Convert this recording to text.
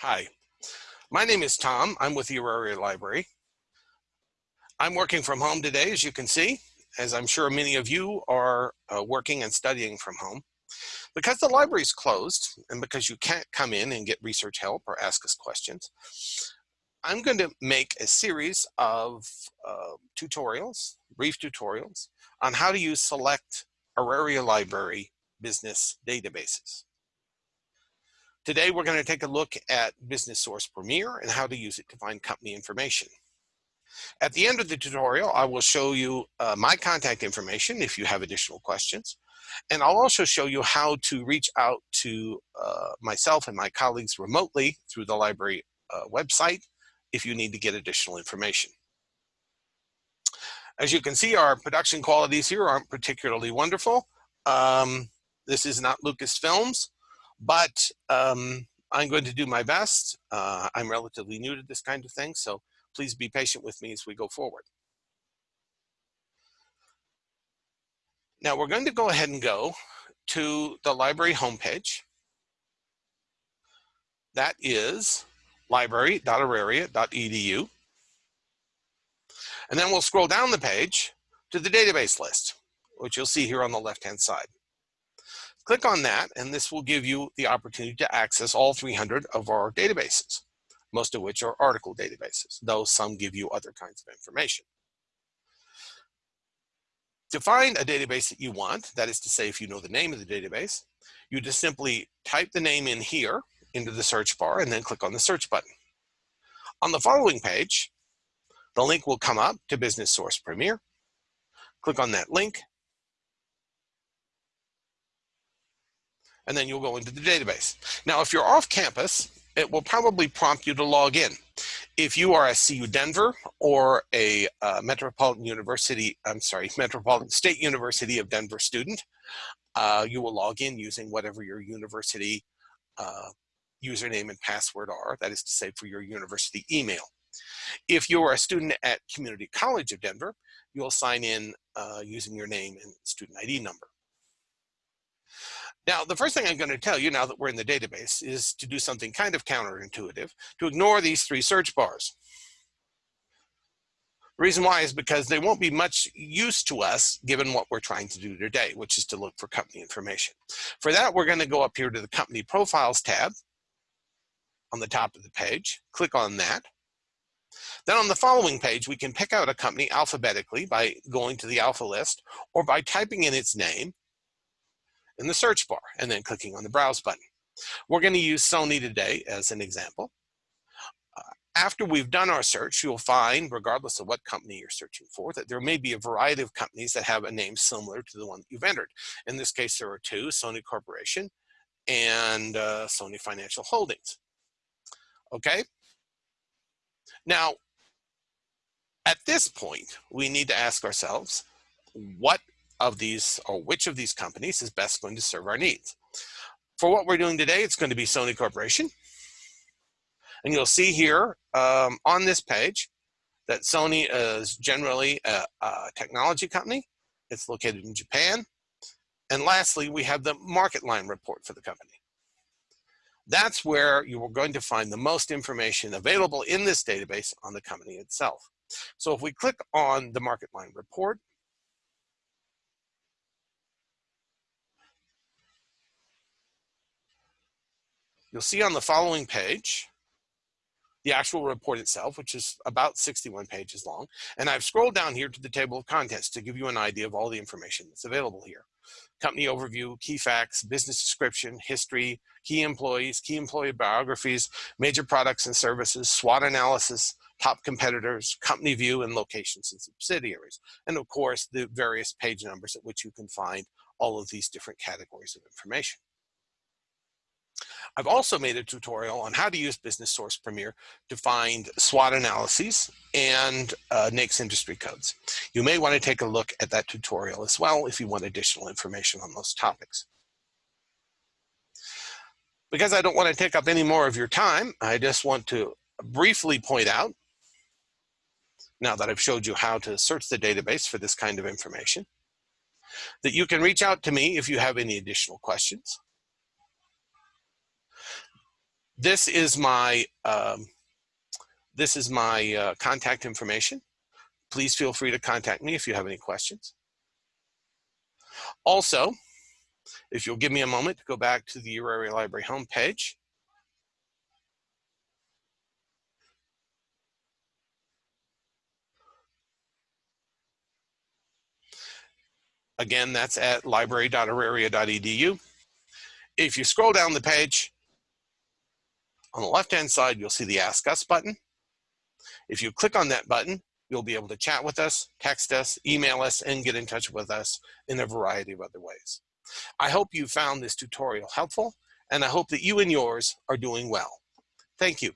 Hi, my name is Tom. I'm with the Auraria Library. I'm working from home today, as you can see, as I'm sure many of you are uh, working and studying from home. Because the library is closed and because you can't come in and get research help or ask us questions, I'm going to make a series of uh, tutorials, brief tutorials, on how to use select Auraria Library business databases. Today, we're going to take a look at Business Source Premier and how to use it to find company information. At the end of the tutorial, I will show you uh, my contact information if you have additional questions. And I'll also show you how to reach out to uh, myself and my colleagues remotely through the library uh, website if you need to get additional information. As you can see, our production qualities here aren't particularly wonderful. Um, this is not Lucasfilms, but um, I'm going to do my best. Uh, I'm relatively new to this kind of thing, so please be patient with me as we go forward. Now we're going to go ahead and go to the library homepage. That is library.auraria.edu. And then we'll scroll down the page to the database list, which you'll see here on the left-hand side. Click on that, and this will give you the opportunity to access all 300 of our databases, most of which are article databases, though some give you other kinds of information. To find a database that you want, that is to say, if you know the name of the database, you just simply type the name in here into the search bar and then click on the search button. On the following page, the link will come up to Business Source Premier. Click on that link and then you'll go into the database. Now, if you're off campus, it will probably prompt you to log in. If you are a CU Denver or a uh, Metropolitan University, I'm sorry, Metropolitan State University of Denver student, uh, you will log in using whatever your university uh, username and password are, that is to say for your university email. If you are a student at Community College of Denver, you'll sign in uh, using your name and student ID number. Now, the first thing I'm going to tell you now that we're in the database is to do something kind of counterintuitive, to ignore these three search bars. The reason why is because they won't be much use to us given what we're trying to do today, which is to look for company information. For that, we're going to go up here to the Company Profiles tab on the top of the page, click on that. Then on the following page, we can pick out a company alphabetically by going to the alpha list or by typing in its name in the search bar and then clicking on the browse button. We're going to use Sony today as an example. Uh, after we've done our search, you'll find, regardless of what company you're searching for, that there may be a variety of companies that have a name similar to the one that you've entered. In this case, there are two, Sony Corporation and uh, Sony Financial Holdings. Okay? Now, at this point, we need to ask ourselves, what of these or which of these companies is best going to serve our needs. For what we're doing today, it's going to be Sony Corporation. And you'll see here um, on this page that Sony is generally a, a technology company. It's located in Japan. And lastly, we have the MarketLine report for the company. That's where you are going to find the most information available in this database on the company itself. So if we click on the MarketLine report, You'll see on the following page, the actual report itself, which is about 61 pages long. And I've scrolled down here to the table of contents to give you an idea of all the information that's available here. Company overview, key facts, business description, history, key employees, key employee biographies, major products and services, SWOT analysis, top competitors, company view, and locations and subsidiaries. And of course, the various page numbers at which you can find all of these different categories of information. I've also made a tutorial on how to use Business Source Premier to find SWOT analyses and uh, NAICS industry codes. You may want to take a look at that tutorial as well if you want additional information on those topics. Because I don't want to take up any more of your time, I just want to briefly point out, now that I've showed you how to search the database for this kind of information, that you can reach out to me if you have any additional questions. This is my, um, this is my uh, contact information. Please feel free to contact me if you have any questions. Also, if you'll give me a moment to go back to the Your Library homepage, Again, that's at library.auraria.edu. If you scroll down the page, on the left-hand side, you'll see the Ask Us button. If you click on that button, you'll be able to chat with us, text us, email us, and get in touch with us in a variety of other ways. I hope you found this tutorial helpful, and I hope that you and yours are doing well. Thank you.